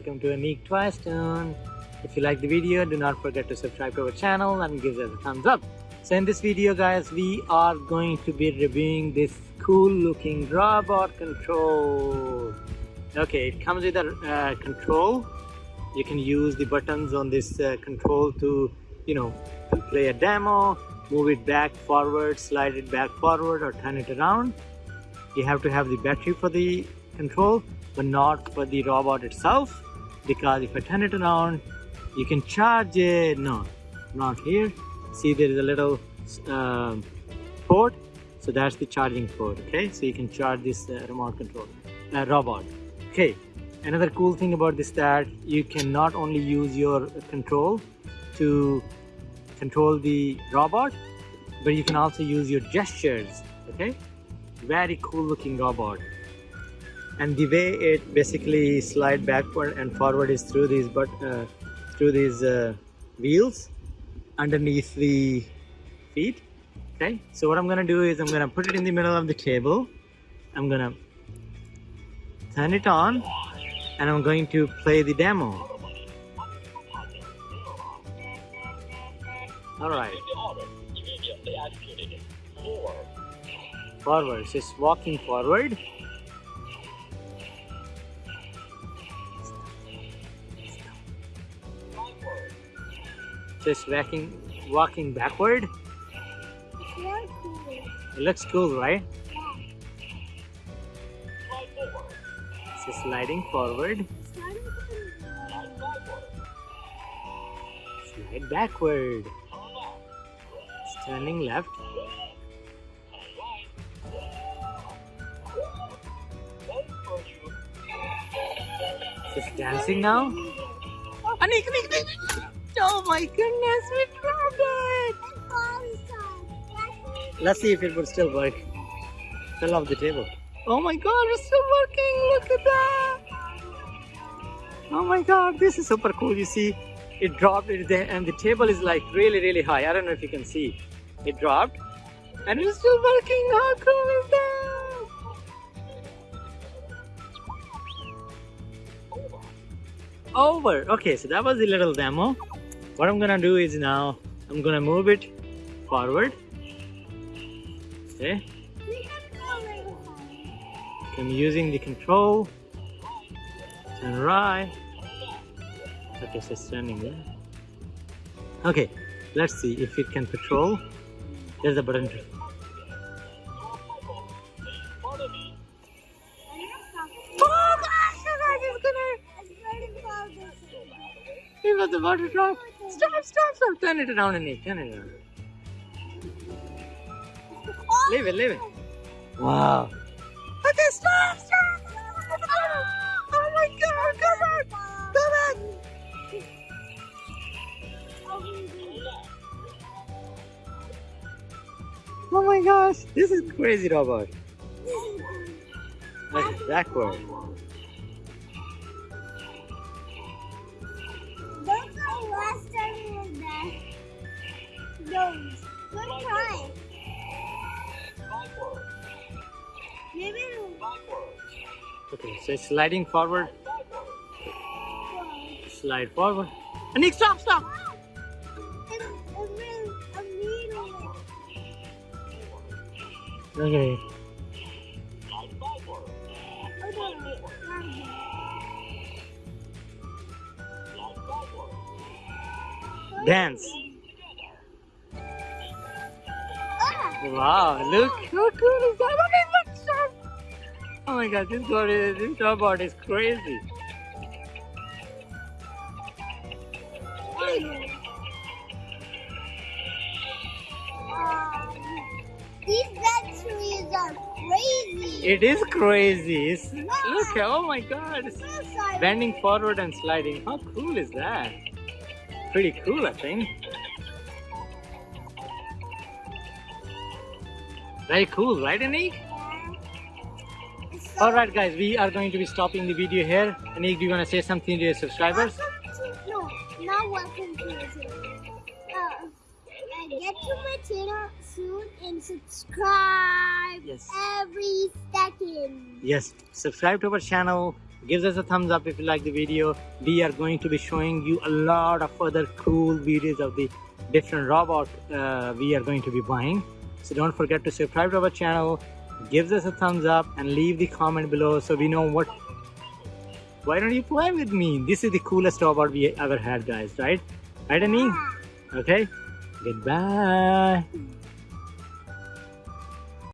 welcome to Anik Twistone. If you like the video, do not forget to subscribe to our channel and give us a thumbs up. So in this video guys, we are going to be reviewing this cool looking robot control. Okay, it comes with a uh, control. You can use the buttons on this uh, control to, you know, play a demo, move it back forward, slide it back forward or turn it around. You have to have the battery for the control but not for the robot itself because if I turn it around you can charge it no not here. See there is a little um, port. So that's the charging port okay? So you can charge this uh, remote control uh, robot. Okay another cool thing about this that you can not only use your control to control the robot but you can also use your gestures okay? Very cool looking robot and the way it basically slide backward and forward is through these but uh, through these uh, wheels underneath the feet okay? So what I'm gonna do is I'm gonna put it in the middle of the table. I'm gonna turn it on and I'm going to play the demo. All right. Forward it's walking forward just walking walking backward? It looks cool right? It's sliding forward. Slide backward. It's turning left. It's dancing now? Ah, Anik, Anik, Anik. Oh my goodness, we dropped it! Let's see if it would still work. Fell off the table. Oh my god, it's still working! Look at that! Oh my god, this is super cool. You see, it dropped it there and the table is like really, really high. I don't know if you can see. It dropped and it's still working. How cool is that? Over. Okay, so that was the little demo what I'm gonna do is now I'm gonna move it forward. Okay. I'm using the control. Turn right. Okay so it's turning there okay let's see if it can patrol. There's a button. Oh gosh, it's gonna... It was about to drop. Stop, stop, stop. Turn it around, Anik. Turn it around. Leave it, leave it. Wow. Okay, stop, stop. Oh my god, come on. Come on. Oh my gosh, this is crazy robot. Like backward. Okay, so it's sliding forward. Slide forward. Anik, stop, stop! Okay. Dance. Wow, look cool is that? Oh my god, this robot is, this robot is crazy. these batteries are crazy. It is crazy. It's, look, oh my god. It's bending forward and sliding. How cool is that? Pretty cool, I think. Very cool, right Anik? Alright guys, we are going to be stopping the video here. Anik, do you want to say something to your subscribers? To, no, now welcome to my channel. Uh, get to my channel soon and subscribe yes. every second. Yes, subscribe to our channel gives us a thumbs up if you like the video we are going to be showing you a lot of other cool videos of the different robot uh, we are going to be buying so don't forget to subscribe to our channel gives us a thumbs up and leave the comment below so we know what why don't you play with me? This is the coolest robot we ever had guys right? Right Annie? okay. Goodbye